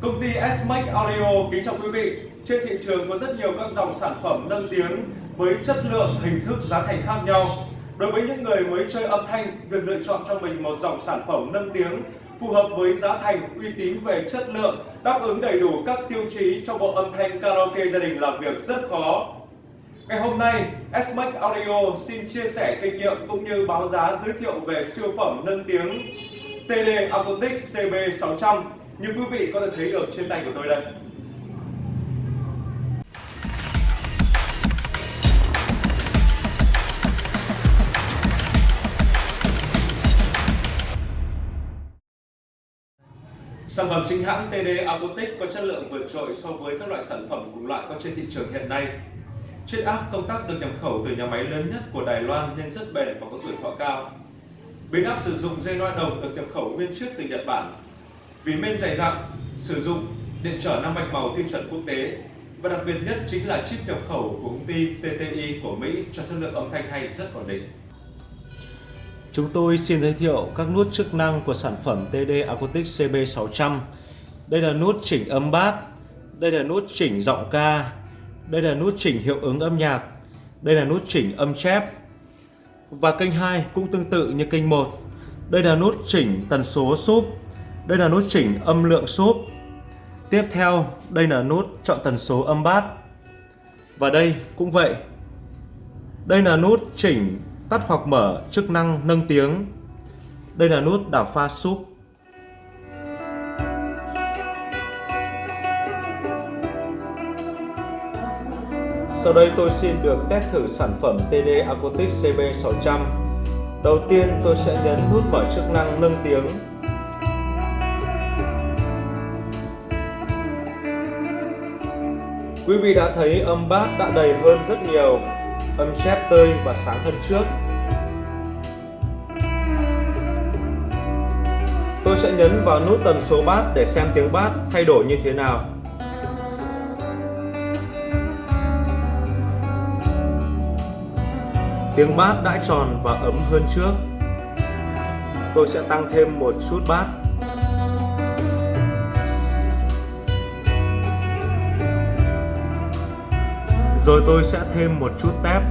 Công ty SMAX Audio kính chào quý vị. Trên thị trường có rất nhiều các dòng sản phẩm nâng tiếng với chất lượng, hình thức, giá thành khác nhau. Đối với những người mới chơi âm thanh, việc lựa chọn cho mình một dòng sản phẩm nâng tiếng phù hợp với giá thành, uy tín về chất lượng, đáp ứng đầy đủ các tiêu chí cho bộ âm thanh karaoke gia đình là việc rất khó. Ngày hôm nay, SMAX Audio xin chia sẻ kinh nghiệm cũng như báo giá giới thiệu về siêu phẩm nâng tiếng TD Acoustic CB600 như quý vị có thể thấy được trên tay của tôi đây. Sản phẩm chính hãng TD Acoustic có chất lượng vượt trội so với các loại sản phẩm cùng loại có trên thị trường hiện nay. Chiếc áp công tắc được nhập khẩu từ nhà máy lớn nhất của Đài Loan nên rất bền và có tuổi thọ cao. Biến áp sử dụng dây loa đồng được nhập khẩu nguyên chiếc từ Nhật Bản. Vì men dày dặn, sử dụng điện trở năm mạch màu tiêu chuẩn quốc tế và đặc biệt nhất chính là chip nhập khẩu của công ty TTI của Mỹ cho chất lượng âm thanh hay rất ổn định. Chúng tôi xin giới thiệu các nút chức năng của sản phẩm TD Acoustic CB600. Đây là nút chỉnh âm bass, đây là nút chỉnh giọng ca, đây là nút chỉnh hiệu ứng âm nhạc, đây là nút chỉnh âm chép. Và kênh 2 cũng tương tự như kênh 1. Đây là nút chỉnh tần số súp, đây là nút chỉnh âm lượng sốp. Tiếp theo, đây là nút chọn tần số âm bass. Và đây cũng vậy. Đây là nút chỉnh tắt hoặc mở chức năng nâng tiếng. Đây là nút đảo pha súp. Sau đây tôi xin được test thử sản phẩm TD Acoustic CB600. Đầu tiên tôi sẽ nhấn nút mở chức năng nâng tiếng. Quý vị đã thấy âm bass đã đầy hơn rất nhiều, âm chép tươi và sáng hơn trước. Tôi sẽ nhấn vào nút tần số bass để xem tiếng bass thay đổi như thế nào. Tiếng bass đã tròn và ấm hơn trước. Tôi sẽ tăng thêm một chút bass. Rồi tôi sẽ thêm một chút tép.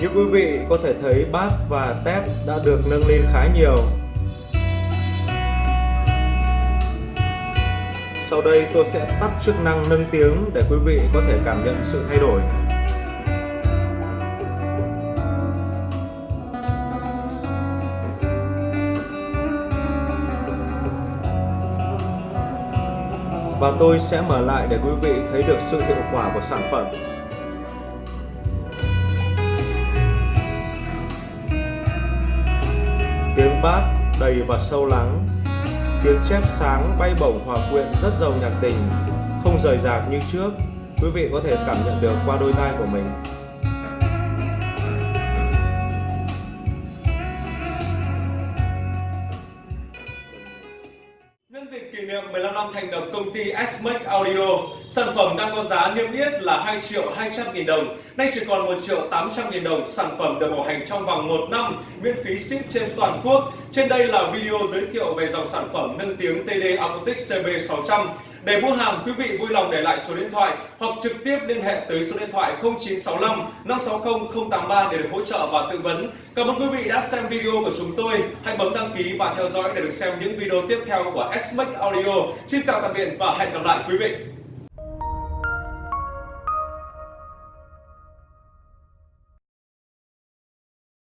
Như quý vị có thể thấy bass và tép đã được nâng lên khá nhiều Sau đây tôi sẽ tắt chức năng nâng tiếng để quý vị có thể cảm nhận sự thay đổi. Và tôi sẽ mở lại để quý vị thấy được sự hiệu quả của sản phẩm. Tiếng bát đầy và sâu lắng Tiếng chép sáng bay bổng hòa quyện rất giàu nhạc tình, không rời rạc như trước. Quý vị có thể cảm nhận được qua đôi tai của mình. Dịp kỷ niệm 15 năm thành lập công ty S-Max Audio, sản phẩm đang có giá niêm yết là 2 triệu 200 nghìn đồng, nay chỉ còn 1 triệu 800 nghìn đồng. Sản phẩm được bảo hành trong vòng 1 năm, miễn phí ship trên toàn quốc. Trên đây là video giới thiệu về dòng sản phẩm nâng tiếng TD Acoustic CB600. Để mua hàng, quý vị vui lòng để lại số điện thoại hoặc trực tiếp liên hệ tới số điện thoại 0965 560 083 để được hỗ trợ và tư vấn. Cảm ơn quý vị đã xem video của chúng tôi. Hãy bấm đăng ký và theo dõi để được xem những video tiếp theo của S Audio. Xin chào tạm biệt và hẹn gặp lại quý vị.